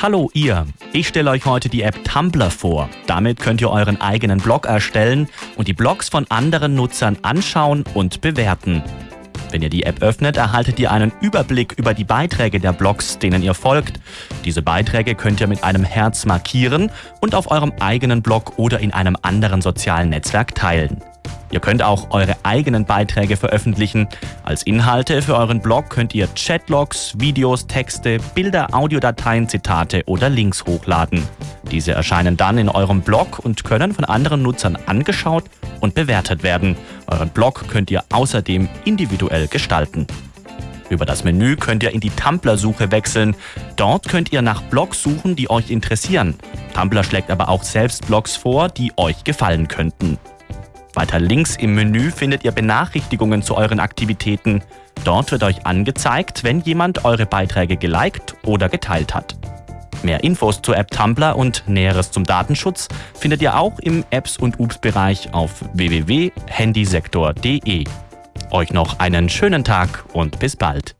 Hallo ihr, ich stelle euch heute die App Tumblr vor. Damit könnt ihr euren eigenen Blog erstellen und die Blogs von anderen Nutzern anschauen und bewerten. Wenn ihr die App öffnet, erhaltet ihr einen Überblick über die Beiträge der Blogs, denen ihr folgt. Diese Beiträge könnt ihr mit einem Herz markieren und auf eurem eigenen Blog oder in einem anderen sozialen Netzwerk teilen. Ihr könnt auch eure eigenen Beiträge veröffentlichen. Als Inhalte für euren Blog könnt ihr Chatlogs, Videos, Texte, Bilder, Audiodateien, Zitate oder Links hochladen. Diese erscheinen dann in eurem Blog und können von anderen Nutzern angeschaut und bewertet werden. Euren Blog könnt ihr außerdem individuell gestalten. Über das Menü könnt ihr in die Tumblr-Suche wechseln. Dort könnt ihr nach Blogs suchen, die euch interessieren. Tumblr schlägt aber auch selbst Blogs vor, die euch gefallen könnten. Weiter links im Menü findet ihr Benachrichtigungen zu euren Aktivitäten. Dort wird euch angezeigt, wenn jemand eure Beiträge geliked oder geteilt hat. Mehr Infos zur App Tumblr und Näheres zum Datenschutz findet ihr auch im Apps- und Ups-Bereich auf www.handysektor.de. Euch noch einen schönen Tag und bis bald.